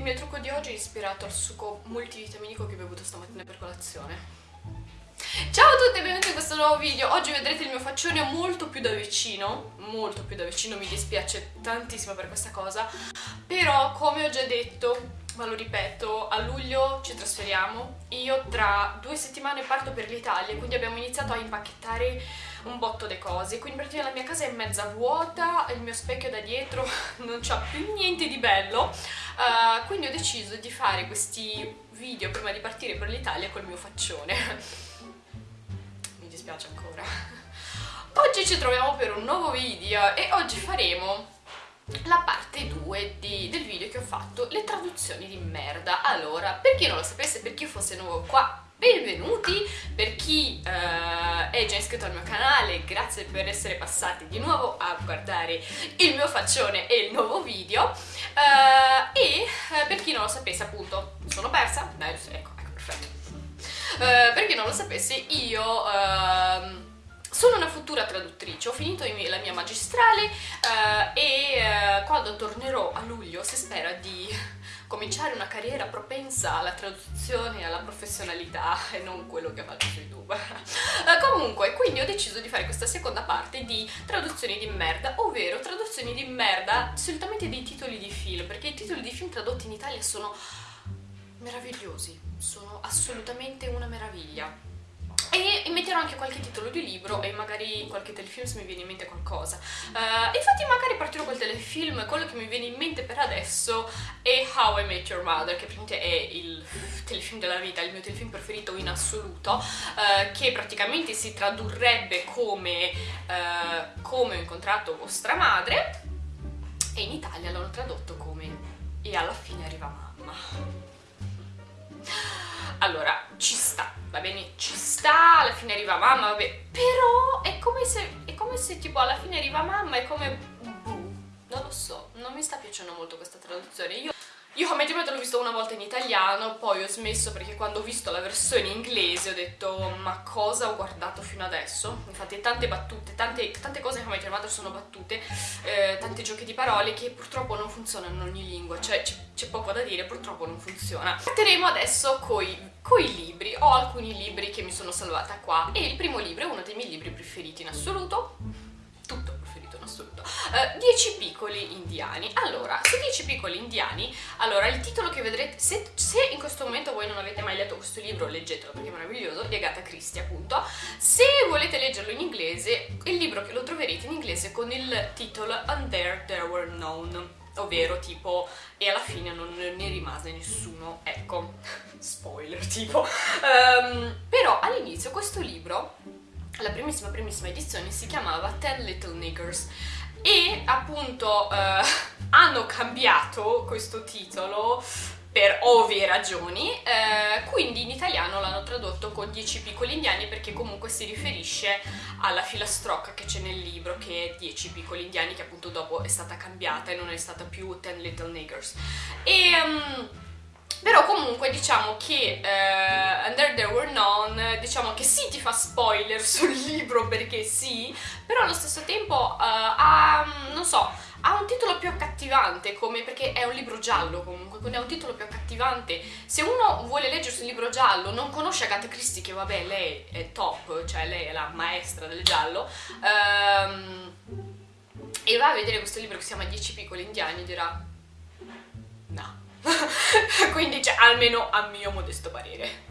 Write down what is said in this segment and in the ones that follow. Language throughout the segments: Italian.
Il mio trucco di oggi è ispirato al succo multivitaminico che ho bevuto stamattina per colazione. Ciao a tutti e benvenuti in questo nuovo video. Oggi vedrete il mio faccione molto più da vicino, molto più da vicino, mi dispiace tantissimo per questa cosa, però come ho già detto ma lo ripeto, a luglio ci trasferiamo. Io tra due settimane parto per l'Italia, quindi abbiamo iniziato a impacchettare un botto di cose. Quindi praticamente la mia casa è mezza vuota, il mio specchio da dietro non c'ha più niente di bello. Uh, quindi ho deciso di fare questi video prima di partire per l'Italia col mio faccione. Mi dispiace ancora. Oggi ci troviamo per un nuovo video e oggi faremo la parte 2 del video che ho fatto, le traduzioni di merda. Allora, per chi non lo sapesse, per chi fosse nuovo qua, benvenuti! Per chi uh, è già iscritto al mio canale, grazie per essere passati di nuovo a guardare il mio faccione e il nuovo video. Uh, e uh, per chi non lo sapesse, appunto, sono persa? Dai, ecco, ecco, perfetto. per chi non lo sapesse, io ehm, sono una futura traduttrice, ho finito la mia magistrale e quando tornerò a luglio si spera di cominciare una carriera propensa alla traduzione e alla professionalità e non quello che faccio su YouTube. comunque, quindi ho deciso di fare questa seconda parte di traduzioni di merda, ovvero traduzioni di merda solitamente dei titoli di film, perché i titoli di film tradotti in Italia sono meravigliosi, sono assolutamente una meraviglia e metterò anche qualche titolo di libro e magari qualche telefilm se mi viene in mente qualcosa. Uh, infatti magari partirò col telefilm quello che mi viene in mente per adesso è How I Met Your Mother che praticamente è il telefilm della vita il mio telefilm preferito in assoluto uh, che praticamente si tradurrebbe come uh, come ho incontrato vostra madre e in Italia l'hanno tradotto come e alla fine arriva mamma allora ci sta va bene, ci sta, alla fine arriva mamma, vabbè, però è come se, è come se tipo alla fine arriva mamma, è come, boh, non lo so, non mi sta piacendo molto questa traduzione, io io ti l'ho visto una volta in italiano, poi ho smesso perché quando ho visto la versione inglese ho detto ma cosa ho guardato fino adesso? Infatti tante battute, tante, tante cose che mi hai sono battute, eh, tanti giochi di parole che purtroppo non funzionano in ogni lingua, cioè c'è poco da dire, purtroppo non funziona. Partiremo adesso coi, coi libri, ho alcuni libri che mi sono salvata qua e il primo libro è uno dei miei libri preferiti in assoluto, 10 eh, piccoli indiani. Allora, su 10 piccoli indiani, allora il titolo che vedrete, se, se, in questo momento voi non avete mai letto questo libro, leggetelo perché è meraviglioso, di Agatha Christie appunto. Se volete leggerlo in inglese, il libro che lo troverete in inglese con il titolo And There There Were None ovvero tipo e alla fine non ne rimase nessuno ecco spoiler tipo um, però all'inizio questo libro la primissima primissima edizione si chiamava Ten Little Niggers e appunto eh, hanno cambiato questo titolo per ovvie ragioni, eh, quindi in italiano l'hanno tradotto con 10 piccoli indiani perché comunque si riferisce alla filastrocca che c'è nel libro che è 10 piccoli indiani che appunto dopo è stata cambiata e non è stata più Ten Little Niggers. E... Um, però comunque diciamo che uh, Under There Were None, diciamo che sì ti fa spoiler sul libro perché sì, però allo stesso tempo uh, ha, non so, ha un titolo più accattivante come perché è un libro giallo comunque quindi ha un titolo più accattivante se uno vuole leggersi un libro giallo non conosce Agatha Christie che vabbè lei è top cioè lei è la maestra del giallo um, e va a vedere questo libro che si chiama 10 piccoli indiani dirà no quindi cioè, almeno a mio modesto parere.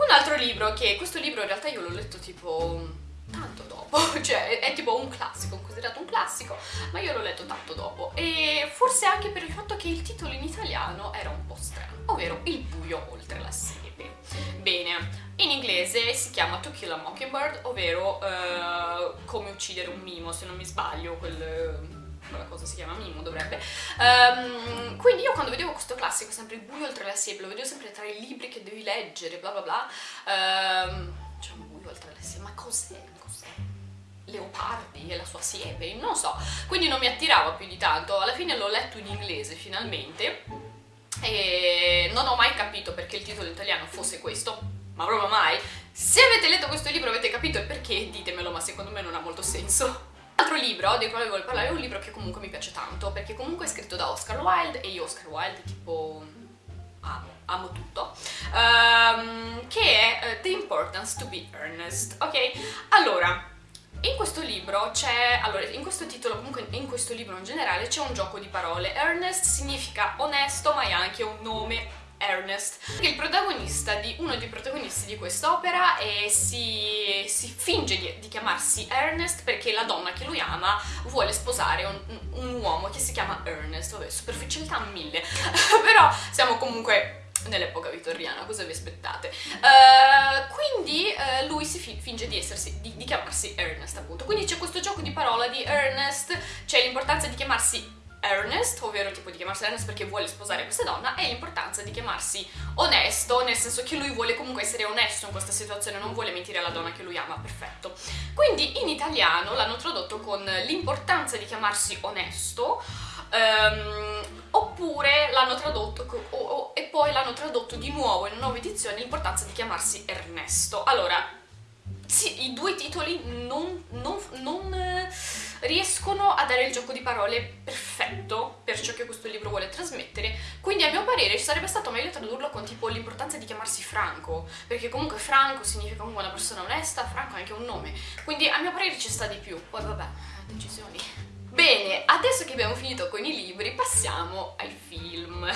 Un altro libro che, questo libro in realtà io l'ho letto tipo tanto dopo, cioè è, tipo un classico, considerato un classico, ma io l'ho letto tanto dopo e forse anche per il fatto che il titolo in italiano era un po' strano, ovvero Il buio oltre la siepe. Bene, in inglese si chiama To Kill a Mockingbird, ovvero uh, come uccidere un mimo, se non mi sbaglio, quel quella cosa si chiama Mimo, dovrebbe. Um, quindi io quando vedevo questo classico, sempre il buio oltre la siepe, lo vedevo sempre tra i libri che devi leggere, bla bla bla. Um, c'è un buio oltre la siepe, ma cos'è? Cos'è? Leopardi e la sua siepe, non so. Quindi non mi attirava più di tanto. Alla fine l'ho letto in inglese finalmente e non ho mai capito perché il titolo italiano fosse questo, ma proprio mai. Se avete letto questo libro avete capito il perché, ditemelo, ma secondo me non ha molto senso. L'altro libro del quale voglio parlare è un libro che comunque mi piace tanto, perché comunque è scritto da Oscar Wilde e io Oscar Wilde tipo amo tutto, um, che è uh, The Importance to be Earnest, ok? Allora, in questo libro c'è, allora, in questo titolo, comunque in questo libro in generale, c'è un gioco di parole. Earnest significa onesto, ma è anche un nome Ernest, che è il protagonista di uno dei protagonisti di quest'opera e si, si finge di, di, chiamarsi Ernest perché la donna che lui ama vuole sposare un, un uomo che si chiama Ernest, vabbè, superficialità mille, però siamo comunque nell'epoca vittoriana, cosa vi aspettate? Uh, quindi uh, lui si fi finge di, essersi, di, di chiamarsi Ernest appunto, quindi c'è questo gioco di parola di Ernest, c'è l'importanza di chiamarsi earnest, ovvero tipo di chiamarsi earnest perché vuole sposare questa donna, e l'importanza di chiamarsi onesto, nel senso che lui vuole comunque essere onesto in questa situazione, non vuole mentire alla donna che lui ama, perfetto. Quindi in italiano l'hanno tradotto con l'importanza di chiamarsi onesto, um, oppure l'hanno tradotto, o, o, e poi l'hanno tradotto di nuovo in una nuova edizione l'importanza di chiamarsi Ernesto. Allora, sì, i due titoli non, non, non riescono a dare il gioco di parole perfetto per ciò che questo libro vuole trasmettere, quindi a mio parere sarebbe stato meglio tradurlo con tipo l'importanza di chiamarsi Franco, perché comunque Franco significa comunque una persona onesta, Franco è anche un nome, quindi a mio parere ci sta di più, poi vabbè, decisioni. Bene, adesso che abbiamo finito con i libri passiamo ai film.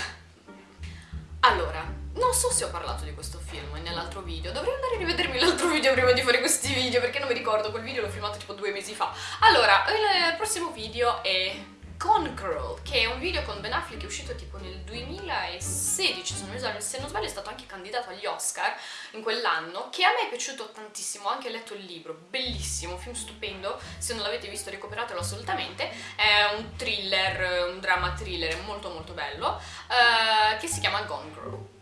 Allora, non so se ho parlato di questo film nell'altro video, dovrei andare a rivedermi l'altro video prima di fare questi video perché non mi ricordo, quel video l'ho filmato tipo due mesi fa. Allora, il prossimo video è Gone Girl, che è un video con Ben Affleck che è uscito tipo nel 2016, se non, sbaglio, se non sbaglio è stato anche candidato agli Oscar in quell'anno, che a me è piaciuto tantissimo, ho anche letto il libro, bellissimo, film stupendo, se non l'avete visto recuperatelo assolutamente, è un thriller, un drama thriller molto molto bello, uh, che si chiama Gone Girl,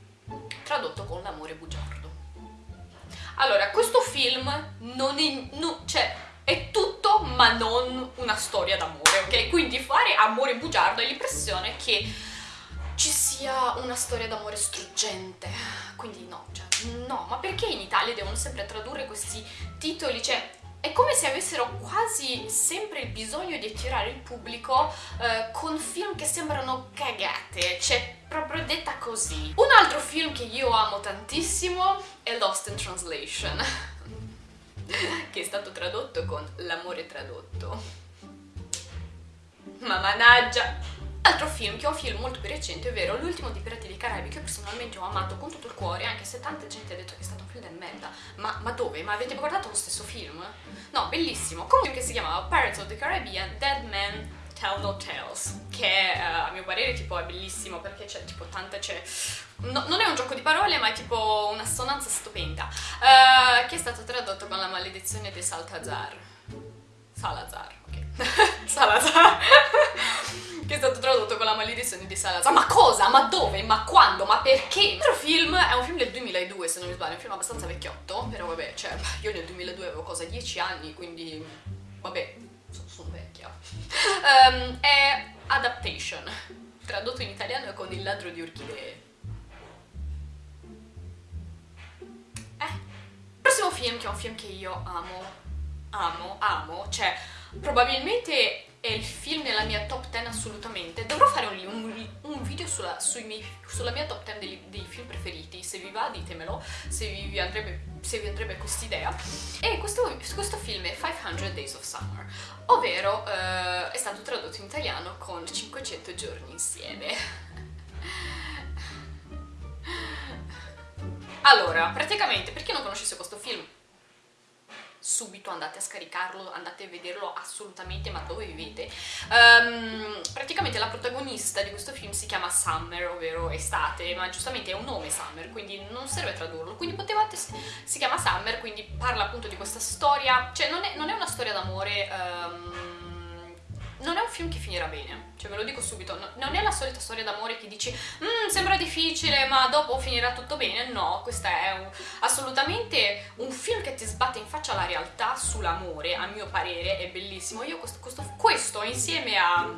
tradotto con l'amore bugiardo. Allora, questo film non è... No, cioè, è tutto ma non una storia d'amore, ok? Quindi fare amore bugiardo hai l'impressione che ci sia una storia d'amore struggente, quindi no, cioè, no, ma perché in Italia devono sempre tradurre questi titoli, cioè, è come se avessero quasi sempre il bisogno di attirare il pubblico eh, con film che sembrano cagate, cioè proprio detta così. Un altro film che io amo tantissimo è Lost in Translation che è stato tradotto con L'amore tradotto. Ma managgia! Altro film, che è un film molto più recente, ovvero L'ultimo di Pirati dei Caraibi, che personalmente ho amato con tutto il cuore, anche se tanta gente ha detto che è stato un film del merda. Ma, ma dove? Ma avete guardato lo stesso film? No, bellissimo. Comunque che si chiamava Pirates of the Caribbean, Dead Man Tell No Tales, che uh, a mio parere tipo è bellissimo perché c'è tipo tante, c'è... No, non è un gioco di parole ma è tipo un'assonanza stupenda, uh, che è stato tradotto con la maledizione di Saltazar. Salazar. Salazar. che è stato tradotto con la maledizione di Salazar. Ma cosa? Ma dove? Ma quando? Ma perché? L'altro film è un film del 2002 se non mi sbaglio, è un film abbastanza vecchiotto, però vabbè, cioè io nel 2002 avevo cosa 10 anni, quindi vabbè, sono vecchia. Um, è Adaptation, tradotto in italiano con Il ladro di orchidee. Eh, prossimo film, che è un film che io amo, amo, amo, cioè probabilmente è il film nella mia top 10 assolutamente. Dovrò fare un, un, un video sulla, miei, sulla, mia top 10 dei, dei, film preferiti, se vi va ditemelo, se vi andrebbe, andrebbe quest'idea. E questo, questo, film è 500 Days of Summer, ovvero eh, è stato tradotto in italiano con 500 giorni insieme. Allora, praticamente, per chi non conoscesse questo film, subito andate a scaricarlo, andate a vederlo assolutamente, ma dove vivete? Um, praticamente la protagonista di questo film si chiama Summer, ovvero estate, ma giustamente è un nome Summer, quindi non serve tradurlo, quindi potevate, si chiama Summer, quindi parla appunto di questa storia, cioè non è, non è una storia d'amore... Um, non è un film che finirà bene, cioè ve lo dico subito, non è la solita storia d'amore che dici mm, sembra difficile ma dopo finirà tutto bene, no, questo è un, assolutamente un film che ti sbatte in faccia la realtà sull'amore, a mio parere è bellissimo, io questo, questo, questo insieme a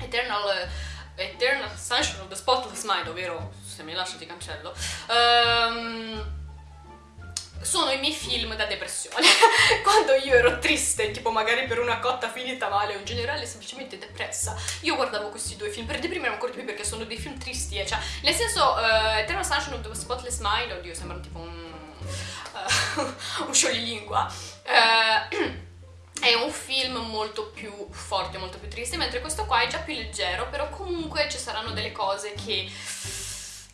Eternal, Eternal Sunshine of the Spotless Mind, ovvero se mi lascio ti cancello, um, sono i miei film da depressione. Quando io ero triste, tipo magari per una cotta finita male o in generale semplicemente depressa, io guardavo questi due film per deprimermi ancora di più perché sono dei film tristi, eh. cioè, nel senso, uh, Eternal Sunshine of the Spotless Mind, oddio, sembra tipo un, uh, un scioglilingua. Uh, è un film molto più forte, molto più triste, mentre questo qua è già più leggero, però comunque ci saranno delle cose che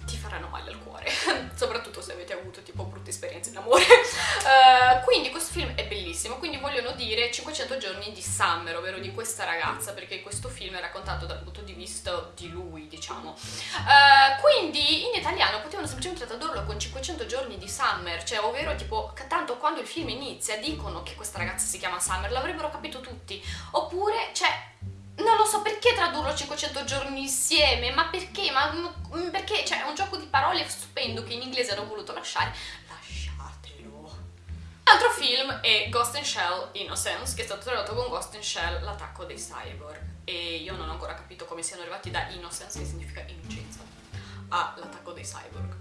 ti faranno male al cuore, soprattutto se avete avuto tipo brutte esperienze in amore. Uh, quindi questo film è bellissimo, quindi vogliono dire 500 giorni di Summer, ovvero di questa ragazza, perché questo film è raccontato dal punto di vista di lui, diciamo. Uh, quindi in italiano potevano semplicemente tradurlo con 500 giorni di Summer, cioè ovvero tipo, tanto quando il film inizia dicono che questa ragazza si chiama Summer, l'avrebbero capito tutti. Oppure, cioè non lo so perché tradurlo 500 giorni insieme, ma perché? Ma mm, perché? Cioè, è un gioco di parole stupendo che in inglese hanno voluto lasciare. L'altro film è Ghost in Shell Innocence, che è stato tradotto con Ghost in Shell, l'attacco dei cyborg. E io non ho ancora capito come siano arrivati da Innocence, che significa innocenza, all'attacco dei cyborg.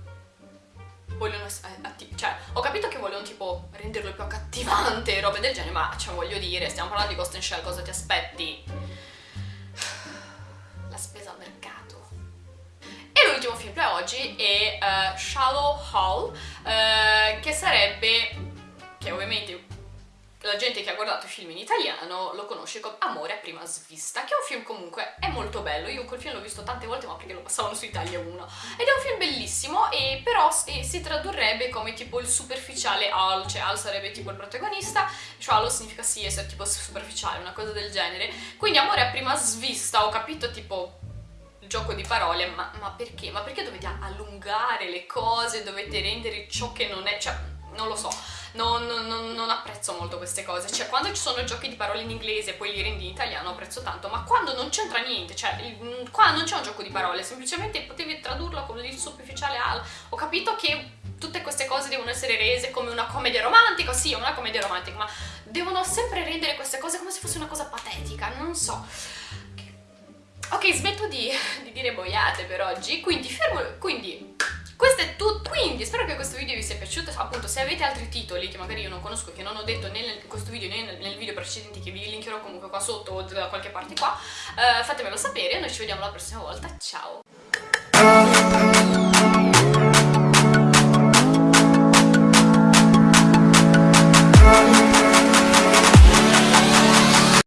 Vogliono eh, cioè, ho capito che vogliono tipo renderlo più accattivante, robe del genere, ma cioè voglio dire, stiamo parlando di Ghost in Shell, cosa ti aspetti? l'ultimo film per oggi è uh, Shallow Hall, uh, che sarebbe, che ovviamente la gente che ha guardato i film in italiano lo conosce come Amore a prima svista, che è un film comunque è molto bello, io quel film l'ho visto tante volte ma perché lo passavano su Italia 1, ed è un film bellissimo e però e si tradurrebbe come tipo il superficiale Al, cioè Al sarebbe tipo il protagonista, Shallow significa sì essere tipo superficiale, una cosa del genere, quindi Amore a prima svista ho capito tipo gioco di parole, ma, ma, perché? Ma perché dovete allungare le cose, dovete rendere ciò che non è, cioè, non lo so, non, non, non, apprezzo molto queste cose, cioè quando ci sono giochi di parole in inglese e poi li rendi in italiano apprezzo tanto, ma quando non c'entra niente, cioè il, qua non c'è un gioco di parole, semplicemente potevi tradurlo come il superficiale al, ho capito che tutte queste cose devono essere rese come una commedia romantica, sì, una commedia romantica, ma devono sempre rendere queste cose come se fosse una cosa patetica, non so. Ok, smetto di, di dire boiate per oggi, quindi fermo, quindi avete altri titoli che magari io non conosco, che non ho detto né in questo video né nel, nel video precedente che vi linkerò comunque qua sotto o da qualche parte qua, uh, fatemelo sapere, noi ci vediamo la prossima volta, ciao!